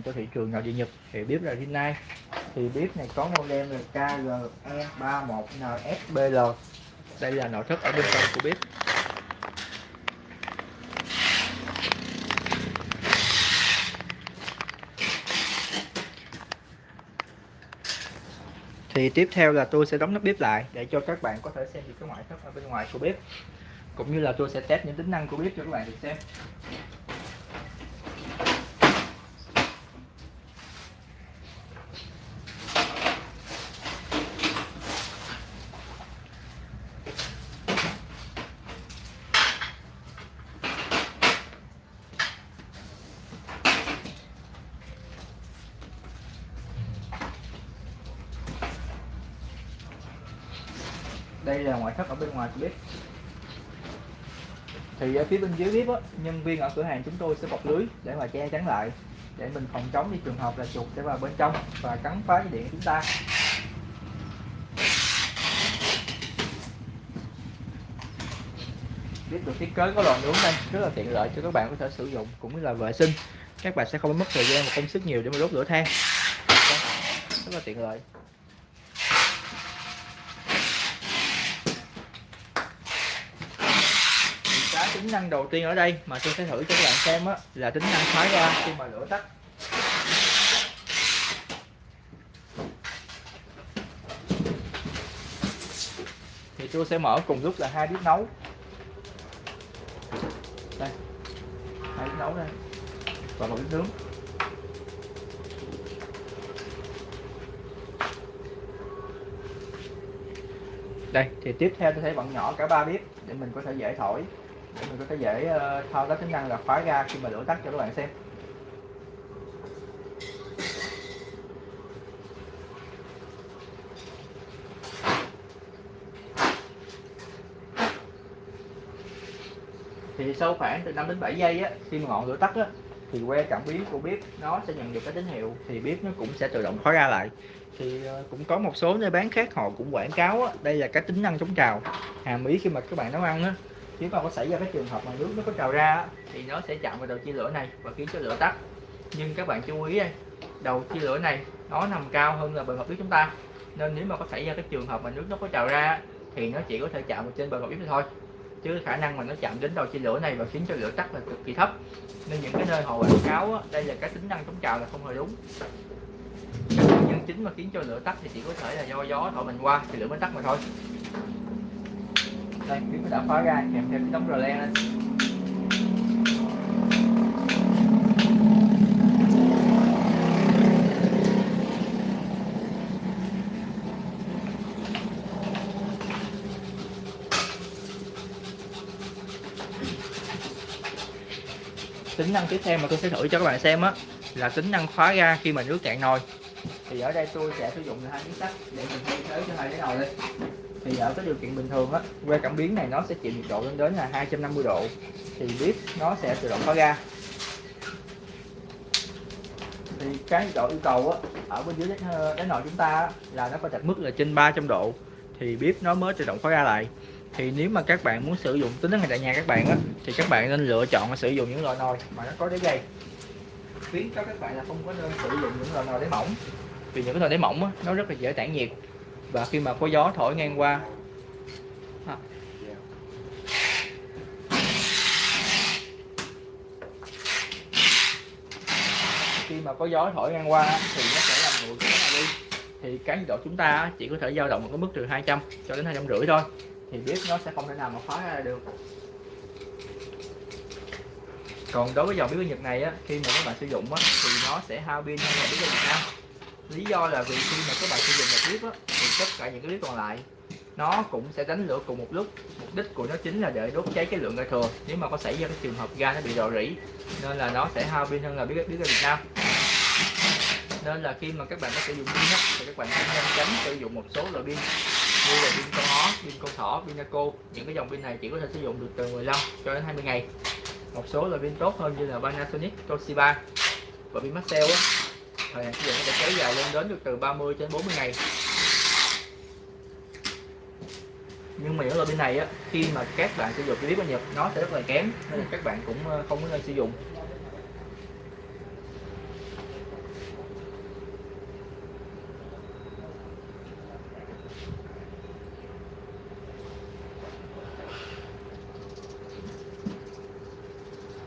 dành cho thị trường nội địa Nhật thì bếp là nay thì bếp này, có model là KGE31NSBL đây là nội thất ở bên trong của bếp. Thì tiếp theo là tôi sẽ đóng nắp bếp lại để cho các bạn có thể xem được cái ngoại thất ở bên ngoài của bếp. Cũng như là tôi sẽ test những tính năng của bếp cho các bạn được xem. Đây là ngoại thất ở bên ngoài của bếp thì ở phía bên dưới bếp á, nhân viên ở cửa hàng chúng tôi sẽ bọc lưới để mà che chắn lại để mình phòng chống đi trường hợp là chuột sẽ vào bên trong và cắn phá cái điện của chúng ta. Bếp được thiết kế có lò nướng đây rất là tiện lợi cho các bạn có thể sử dụng cũng như là vệ sinh. Các bạn sẽ không mất thời gian và công sức nhiều để mà đốt lửa than. Rất là tiện lợi cái tính năng đầu tiên ở đây mà tôi sẽ thử cho các bạn xem á, là tính năng khóa ra khi mà lửa tắt. Thì tôi sẽ mở cùng lúc là hai bếp nấu. Đây hai bếp nấu đây. Và một bếp nướng. Đây thì tiếp theo tôi sẽ bận nhỏ cả ba bếp để mình có thể dễ thổi mình có thể dễ ờ, thao tác tính năng là khóa ga khi mà đổ tắt cho các bạn xem. Thì sau khoảng từ 5 đến 7 giây á khi mà ngọn lửa tắt á thì que cảm biến của bếp nó sẽ nhận được cái tín hiệu thì bếp nó cũng sẽ tự động khóa ra lại. Thì ờ, cũng có một số nơi bán khác họ cũng quảng cáo á, đây là cái tính năng chống trào hàm ý khi mà các bạn nấu ăn á nếu mà có xảy ra cái trường hợp mà nước nó có trào ra thì nó sẽ chạm vào đầu chia lửa này và khiến cho lửa tắt. Nhưng các bạn chú ý đây đầu chia lửa này nó nằm cao hơn là bề mặt nước chúng ta. Nên nếu mà có xảy ra cái trường hợp mà nước nó có trào ra thì nó chỉ có thể chạm vào trên bề mặt bếp thôi. Chứ khả năng mà nó chạm đến đầu chia lửa này và khiến cho lửa tắt là cực kỳ thấp. Nên những cái nơi họ quảng cáo á, đây là cái tính năng chống trào là không hề đúng. Nguyên nhân chính mà khiến cho lửa tắt thì chỉ có thể là do gió thổi mình qua thì lửa mới tắt mà thôi đây bếp đã khóa ra kèm theo cái đống rờ len lên. Tính năng tiếp theo mà tôi sẽ thử cho các bạn xem á, là tính năng khóa ga khi mà nước cạn nồi. Thì ở đây tôi sẽ sử dụng hai miếng sắt để mình thay thế cho hai cái nồi lên thì ở cái điều kiện bình thường á que cảm biến này nó sẽ chịu nhiệt độ lên đến là 250 độ. Thì bếp nó sẽ tự động khóa ga thì cái nhiệt độ yêu cầu á ở bên dưới cái nồi chúng ta á, là nó phải đạt mức là trên 300 độ. Thì bếp nó mới tự động khóa ga lại. Thì nếu mà các bạn muốn sử dụng tính năng này tại nhà các bạn á thì các bạn nên lựa chọn sử dụng những loại nồi mà nó có đáy dày khuyến cho các bạn là không có nên sử dụng những loại nồi đáy mỏng vì những cái nồi đáy mỏng á, nó rất là dễ tản nhiệt và khi mà có gió thổi ngang qua. À. khi mà có gió thổi ngang qua thì nó sẽ làm nguội cái này đi. Thì cái nhiệt độ chúng ta chỉ có thể dao động ở cái mức từ 200 cho đến hai trăm rưỡi thôi. Thì bếp nó sẽ không thể nào mà khóa ra được. Còn đối với dòng bếp Nhật này á, khi mà các bạn sử dụng á, thì nó sẽ hao pin hơn là bếp Việt Nam. Lý do là vì khi mà các bạn sử dụng một bếp á, tất cả những cái clip còn lại. Nó cũng sẽ đánh lửa cùng một lúc. Mục đích của nó chính là để đốt cháy cái lượng ga thừa nếu mà có xảy ra cái trường hợp ga nó bị rò rỉ nên là nó sẽ hao pin hơn là biết biết ga Việt Nam. Nên là khi mà các bạn có sử dụng pin á, thì các bạn cũng nên tránh sử dụng một số loại pin. Như là pin con ó, pin con thỏ, pin Naco. Những cái dòng pin này chỉ có thể sử dụng được từ 15 cho đến 20 ngày. Một số loại pin tốt hơn như là Panasonic, Toshiba và pin Maxell thời hạn sử dụng có thể kéo dài lên đến được từ 30 đến 40 ngày. nhưng mà những loại pin này á, khi mà các bạn sử dụng cái bếp bao nhật, nó sẽ rất là kém, nên là các bạn cũng ờ, không nên sử dụng.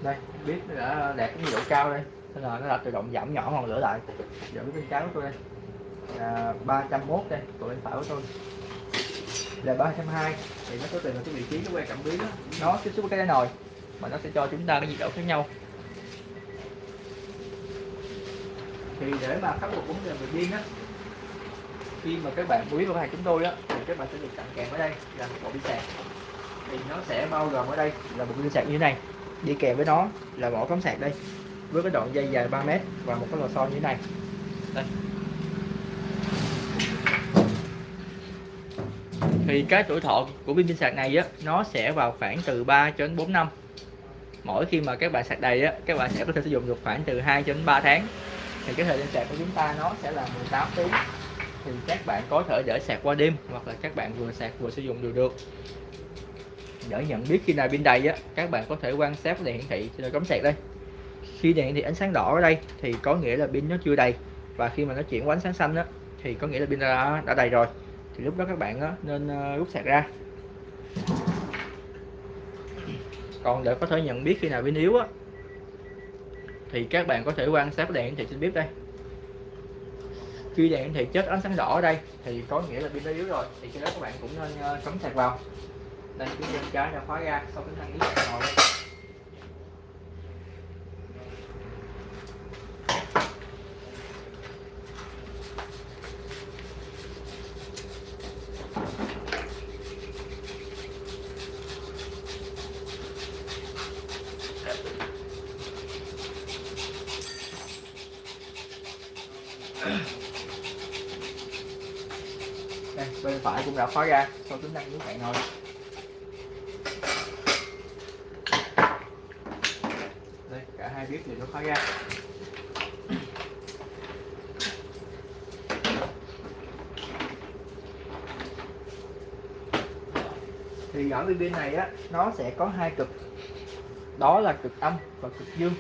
Đây bếp đã đạt cái nhiệt độ cao đây. Nên là nó đã tự động giảm nhỏ ngọn lửa lại. Giữ bên trái của tôi đây. Là 301 đây của bên phải của tôi là 320 thì nó có tùy vào cái vị trí cái que cảm biến đó. nó tiếp xúc với cái nồi, mà nó sẽ cho chúng ta cái nhiệt độ khác nhau. Thì để mà khắc phục vấn đề về pin á, khi mà các bạn quý vào hàng chúng tôi á, thì các bạn sẽ được tặng kèm ở đây là một bộ pin sạc. Thì nó sẽ bao gồm ở đây là một pin sạc như thế này, đi kèm với nó là bộ cắm sạc đây, với cái đoạn dây dài 3 mét và một cái lò xo như thế này. Đây. Thì cái tuổi thọ của pin pin sạc này á nó sẽ vào khoảng từ 3 cho đến 4 năm. Mỗi khi mà các bạn sạc đầy á các bạn sẽ có thể sử dụng được khoảng từ 2 cho đến 3 tháng. Thì cái thời gian sạc của chúng ta nó sẽ là 18 tiếng. Thì các bạn có thể để sạc qua đêm hoặc là các bạn vừa sạc vừa sử dụng đều được. Để nhận biết khi nào pin đầy á các bạn có thể quan sát đèn hiển thị trên cắm sạc đây. Khi đèn thì ánh sáng đỏ ở đây thì có nghĩa là pin nó chưa đầy. Và khi mà nó chuyển qua ánh sáng xanh á thì có nghĩa là pin đã, đã đầy rồi thì lúc đó các bạn á, nên ờ, rút sạc ra. Còn để có thể nhận biết khi nào pin yếu á thì các bạn có thể quan sát đèn hiển thị trên bếp đây. Khi đèn hiển thị chết ánh sáng đỏ ở đây thì có nghĩa là pin đã yếu rồi. Thì khi đó các bạn cũng nên ờ, cắm sạc vào. Đây cái chân trái đã khóa ra sau cái thang yếu ngồi đây, bên phải cũng đã khóa ra. Sau tính năng của bạn rồi đây, cả hai bếp đều nó khóa ra. Thì ở bên này á, nó sẽ có hai cực. Đó là cực âm và cực dương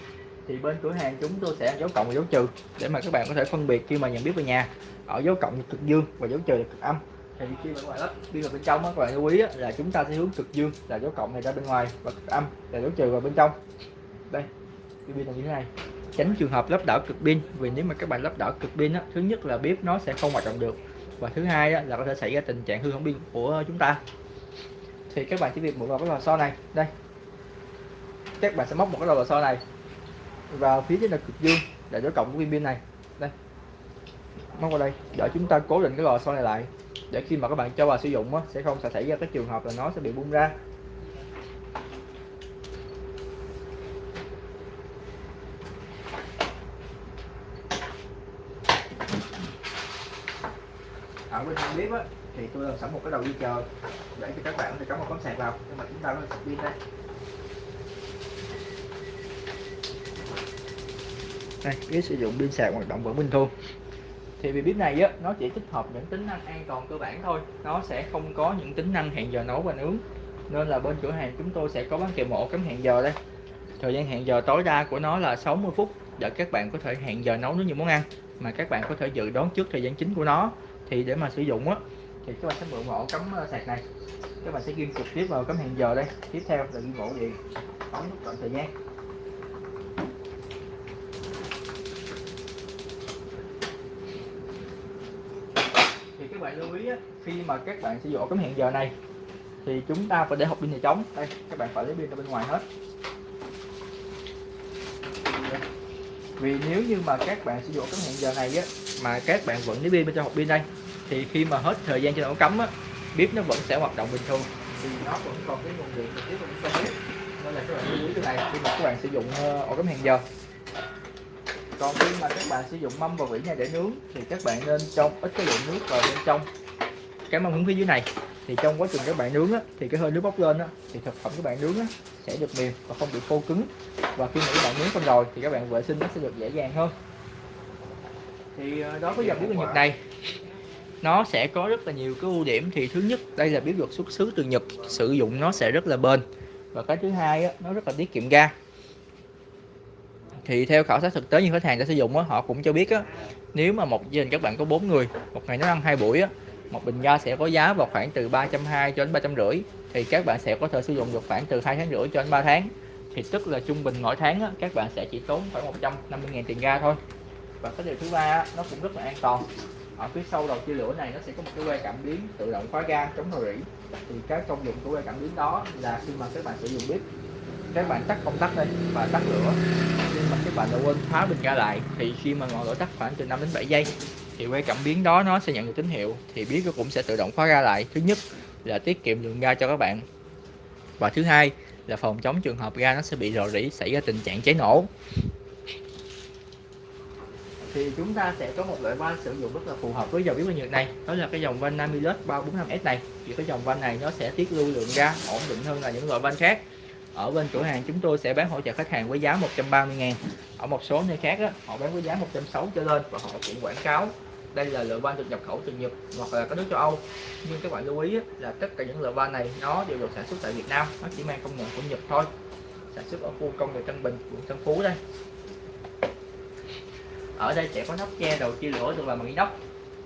thì bên cửa hàng chúng tôi sẽ dấu cộng và dấu trừ để mà các bạn có thể phân biệt khi mà nhận biết về nhà. Ở dấu cộng là cực dương và dấu trừ là cực âm. Thì khi mà các bạn lắp pin vào bên trong á các bạn lưu ý á, là chúng ta sẽ hướng cực dương là dấu cộng này ra bên ngoài và cực âm là dấu trừ vào bên trong. Đây cái pin là như thế này. Tránh trường hợp lắp đảo cực pin vì nếu mà các bạn lắp đảo cực pin á thứ nhất là bếp nó sẽ không hoạt động được và thứ hai á, là có thể xảy ra tình trạng hư hỏng pin của chúng ta. Thì các bạn chỉ việc mượn vào cái lò xo này. Đây các bạn sẽ móc một cái lò xo này vào phía trên là cực dương để đối cộng của viên pin này. Đây. Móc vào đây. Để chúng ta cố định cái lò xo này lại. Để khi mà các bạn cho vào sử dụng á, sẽ không sẽ xảy ra cái trường hợp là nó sẽ bị bung ra. Ở bên trong bếp á thì tôi làm sẵn một cái đầu dây chờ để cho các bạn có thể cắm một tấm sạc vào. Nhưng mà chúng ta nó sạc pin đây. Đây cái sử dụng pin sạc hoạt động vẫn bình thường. Thì vì bếp này á, nó chỉ tích hợp những tính năng an toàn cơ bản thôi. Nó sẽ không có những tính năng hẹn giờ nấu và nướng. Nên là bên cửa hàng chúng tôi sẽ có bán kèm một cắm hẹn giờ đây. Thời gian hẹn giờ tối đa của nó là 60 phút để các bạn có thể hẹn giờ nấu nướng những món ăn. Mà các bạn có thể dự đoán trước thời gian chính của nó. Thì để mà sử dụng á, thì các bạn sẽ mượn ổ cắm ờ, sạc này. Các bạn sẽ ghim trực tiếp vào cắm hẹn giờ đây. Tiếp theo là ghim ổ điện. Bấm nút chọn thời gian. Bạn lưu ý á, khi mà các bạn sử dụng ổ cắm hẹn giờ này thì chúng ta phải để hộp pin này trống. Đây các bạn phải lấy pin ra bên ngoài hết. Vì nếu như mà các bạn sử dụng cái hẹn giờ này á mà các bạn vẫn lấy pin bên trong hộp pin đây thì khi mà hết thời gian trên ổ cắm á bếp nó vẫn sẽ hoạt động bình thường. Thì nó vẫn còn cái nguồn điện trực tiếp vào bên bếp nên là các bạn lưu ý cái này khi mà các bạn sử dụng ờ, ổ cắm hẹn giờ còn khi mà các bạn sử dụng mâm và vỉ này để nướng thì các bạn nên trong ít cái lượng nước vào bên trong. Cái mâm hướng phía dưới này thì trong quá trình các bạn nướng á, thì cái hơi nước bốc lên á, thì thực phẩm các bạn nướng á, sẽ được mềm và không bị khô cứng. Và khi mà các bạn nướng xong rồi thì các bạn vệ sinh nó sẽ được dễ dàng hơn. Thì ờ, đối với dòng bếp Nhật này nó sẽ có rất là nhiều cái ưu điểm. Thì thứ nhất đây là bếp được xuất xứ từ Nhật sử dụng nó sẽ rất là bền. Và cái thứ hai á, nó rất là tiết kiệm ga thì theo khảo sát thực tế như khách hàng đã sử dụng á, họ cũng cho biết á, nếu mà một gia đình các bạn có bốn người một ngày nấu ăn hai buổi á, một bình ga sẽ có giá vào khoảng từ 320 cho đến 350 thì các bạn sẽ có thể sử dụng được khoảng từ hai tháng rưỡi cho đến 3 tháng. Thì tức là trung bình mỗi tháng á, các bạn sẽ chỉ tốn khoảng 150.000 tiền ga thôi. Và cái điều thứ ba á, nó cũng rất là an toàn. Ở phía sau đầu chia lửa này nó sẽ có một cái que cảm biến tự động khóa ga chống rò rỉ. Thì cái công dụng của que cảm biến đó là khi mà các bạn sử dụng bếp các bạn tắt công tắc đây và tắt lửa. Nhưng mà các bạn đã quên khóa bình ga lại, thì khi mà ngọn lửa tắt khoảng từ 5 đến 7 giây, thì que cảm biến đó nó sẽ nhận được tín hiệu, thì biết nó cũng sẽ tự động khóa ga lại. Thứ nhất là tiết kiệm lượng ga cho các bạn và thứ hai là phòng chống trường hợp ga nó sẽ bị rò rỉ, xảy ra tình trạng cháy nổ. Thì chúng ta sẽ có một loại van sử dụng rất là phù hợp với dòng biến nhiệt này. Đó là cái dòng van Namilus 345S này. Thì cái dòng van này nó sẽ tiết lưu lượng ga ổn định hơn là những loại van khác ở bên cửa hàng chúng tôi sẽ bán hỗ trợ khách hàng với giá 130 ngàn. Ở một số nơi khác đó, họ bán với giá 160 trở lên và họ cũng quảng cáo đây là loại van được nhập khẩu từ Nhật hoặc là các nước châu Âu. Nhưng các bạn lưu ý là tất cả những loại van này nó đều được sản xuất tại Việt Nam nó chỉ mang công nghệ của Nhật thôi. Sản xuất ở khu công nghiệp Tân Bình quận Tân Phú đây. Ở đây sẽ có nắp che đầu chia lửa được làm bằng inox.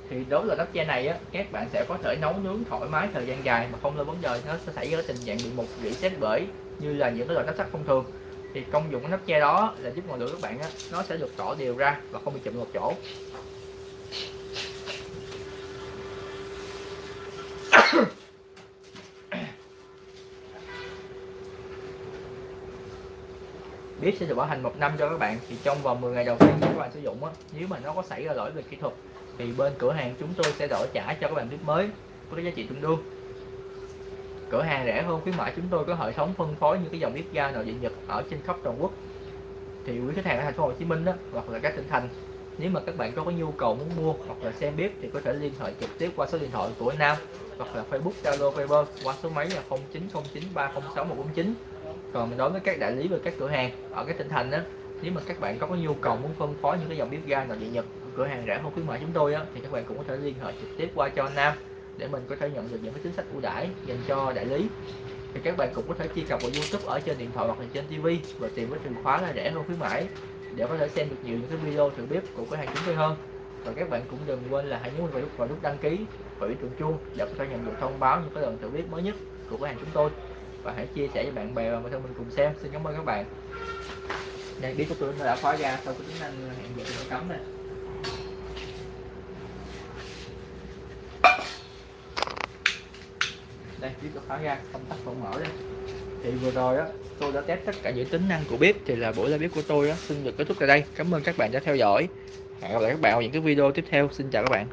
Thì đối với nắp che này á các bạn sẽ có thể nấu nướng thoải mái thời gian dài mà không lo vấn đề nó sẽ xảy ra tình trạng bị mục rỉ sét bể như là những cái loại nắp sắt thông thường. Thì công dụng của nắp che đó là giúp ngọn lửa các bạn á, nó sẽ được tỏ đều ra và không bị chụm một chỗ. Bếp sẽ được bảo hành một năm cho các bạn. Thì trong vòng 10 ngày đầu tiên các bạn sử dụng á nếu mà nó có xảy ra lỗi về kỹ thuật thì bên cửa hàng chúng tôi sẽ đổi trả cho các bạn bếp mới với giá trị tương đương cửa hàng rẻ hơn khuyến mãi chúng tôi có hệ thống phân phối những cái dòng bếp ga nội địa nhật ở trên khắp toàn quốc. Thì quý khách hàng ở thành phố Hồ Chí Minh đó hoặc là các tỉnh thành nếu mà các bạn có, có nhu cầu muốn mua hoặc là xem bếp thì có thể liên hệ trực tiếp qua số điện thoại của Nam hoặc là Facebook Zalo Viber qua số máy là 0909306149 còn đối với các đại lý và các cửa hàng ở các tỉnh thành đó nếu mà các bạn có, có nhu cầu muốn phân phối những cái dòng bếp ga nội địa nhật cửa hàng rẻ hơn khuyến mại chúng tôi á, thì các bạn cũng có thể liên hệ trực tiếp qua cho Nam để mình có thể nhận được những cái chính sách ưu đãi dành cho đại lý. Thì các bạn cũng có thể truy cập vào YouTube ở trên điện thoại hoặc là trên TV và tìm với từ khóa là rẻ hơn khuyến mãi, để có thể xem được nhiều những cái video thử bếp của cửa hàng chúng tôi hơn. Và các bạn cũng đừng quên là hãy nhấn vào nút vào nút đăng ký và biểu tượng chuông để có thể nhận được thông báo những cái lần thử bếp mới nhất của cửa hàng chúng tôi. Và hãy chia sẻ với bạn bè và người thân mình cùng xem. Xin cảm ơn các bạn. Đây, biết của tôi đã khóa ra sau cái tính năng hẹn giờ cấm này đây bếp có khóa ra, công tắc vẫn mở đây. Thì vừa rồi á, tôi đã test tất cả những tính năng của bếp, thì là buổi live bếp của tôi á, xin được kết thúc tại đây. Cảm ơn các bạn đã theo dõi. Hẹn gặp lại các bạn ở những cái video tiếp theo. Xin chào các bạn.